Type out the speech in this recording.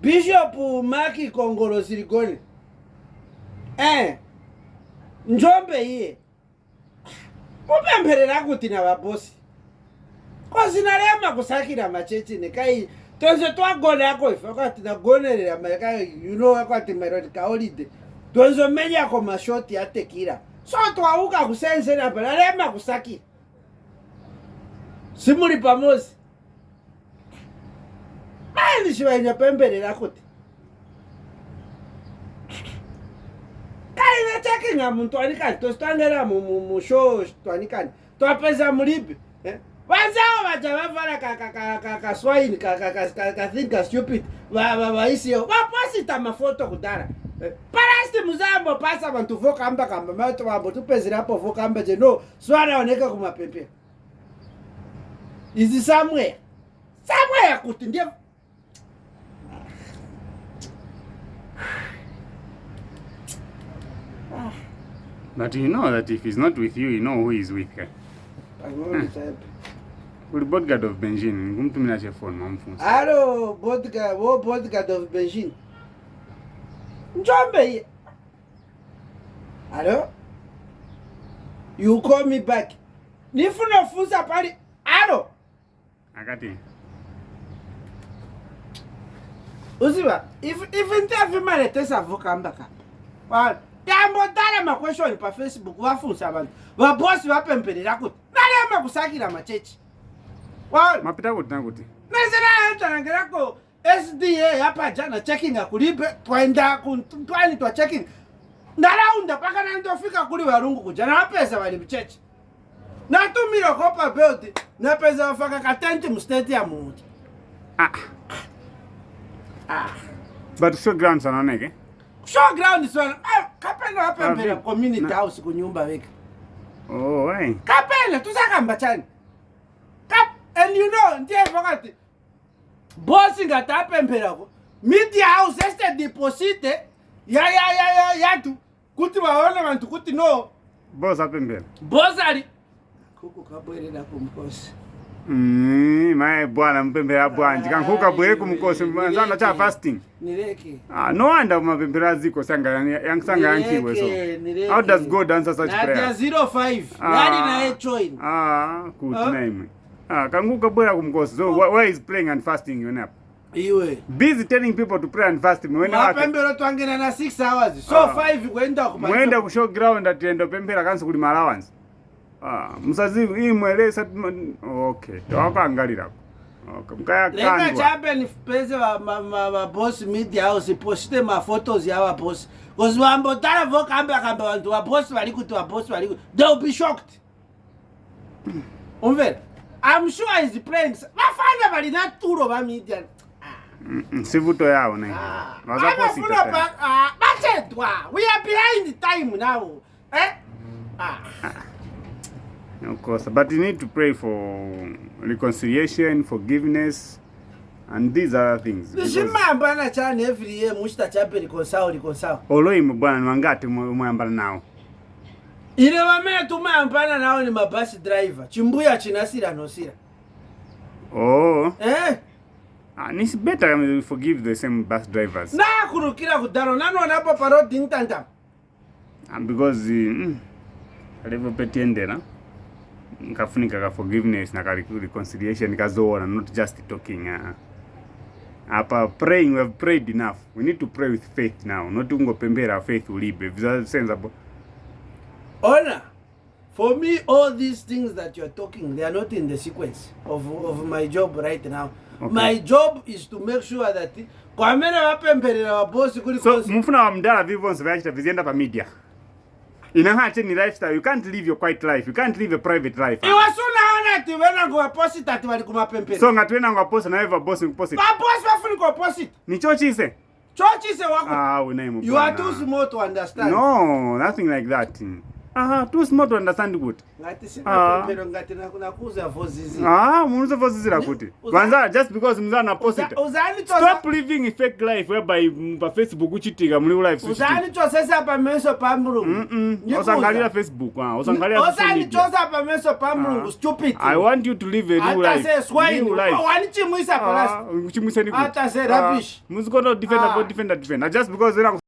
Bishop Maki Kongolo Silikoni eh njombe Kwa mupempherera kuti na vabosi kosinarema kusakira machechini kai tonse twagona akoifa kwati nagonerera maika you know kwati meroni kaolide meni omenyako mashoti tekira. so twauka kusensera pala rema kusaki. simuli pamosi ndichivaenya pembere rakuti kaine chake nyamutwanikani tositwandera mushoo twanikani twapeza muribi eh? vanzavo vaja vafara kaswaini kathing kastupid vaisiyo vaposita mafoto kudara eh? parasti muzaambo pasa vantu vokamba kamba maoto vambo tupezerapo vokamba je no zuva raoneka kumapempera izi samwea samwea kuti ndio but you know that if he's not with you you know who he's with guy eh? uri bodgard of benjin ngumtumira chefoni mamfunsa alo wo bodgard of benjin njombe alo you call me back nifunofunsa pali alo akati uziva if ifintevimaletesavukambakamba makweshoni pafacebook vafunisa vanhu vabosi vapemberera kuti mari yamakusakira machechi mapita kuti nakuti nasiraatanangerako sda yapajana checking akulibe twaenda kutwani twa checking nharaunda pakananitofika kuri varungu kudya navapeza vari muchechi natumira kopa beld napeza vafaka katenti mustate yamuuti ah. ah. but showground sananeke showground sana kapele wapembela ah, community house kunyumba weke oh, kapele tusakamba chani and you know ndiyevakati bosi ngati apempherako media house este deposite yayatu kuti vaone vantu kuti no bosi apembela bosi ali kuku kabwelelako mkosi mae mm-hmm. bwana mpemphero abwanji ah, kankhuka bwere ku mkosi anzana cha fasting ah, noanda mapemphero aziko sangayankhiwe so how does god answer such prayergood ah. naimwe kankhuka bwera ku mkosi so why is praying and fasting yon up iwe busy telling people to pray and fast mapembero twangena na 6 hours so 5 kuenda kuenda ku show ground atienda upemphera kanso kuli ma allowance Ah, musaziimwelesatiokwakangalilakomkayakanlega chapen pese vabosi media house postite mafotos ya vabosi kozi vambo tala vokambakamba vantu vabosi vali kuti vabosi vali theyll be shocked umve im sure is praying vafana vali na turo va media sivuto yavo nevavafunaa ah, ah, vatedwa we are behind time navo e eh? of course but you need to pray for reconciliation forgiveness and these other things zvimaambana chani every year muchita chape reconcile reconcile oloimo bwana nwangati muyambana nawo ine vamene tumayambana nawo ni mabasi driver chimbuya chinasira nhosira oh eh And ah, it's better when we forgive the same bus drivers. Na kurukira kudaro nano napo parodi ntanta. And ah, because mm, alivyopetiendera nkafunika ka forgiveness na ka reconciliation kazoona not just talking uh, ah. apa praying we have prayed enough we need to pray with faith now not ungopembera faith ulibe vizasenzapo ona for me all these things that you are talking they are not in the sequence of, of my job right now okay. my job is to make sure that kwa kwamene vapemberera vabosi kuli so mufuna wa mdala vivonse vyachita vizienda pa media inahache ni lifestyle you can't live your quiet life you can't live a private life iwasunaona ti venango waposita ti vali kumapempere so ngati venango waposa boss vabosi nkuposita vabosi vafuni kuoposita ni chochise chochise wako ah, you are too small to understand no nothing like that aha tosimoto andasandi kuti aha munuso fozizira kuti vanza just because muza na posita stop living fake life whereby pa facebook uchitika muli ulife uzanichosesa pameso pa mulungu osangalira facebook ha osangalira osanichosa pameso pa mulungu ah. stupid i want you to live a new life oh, wanichimwisa palasi uchimwisa ah, nikuti atase rubbish ah, muzikona defender for defender defender just because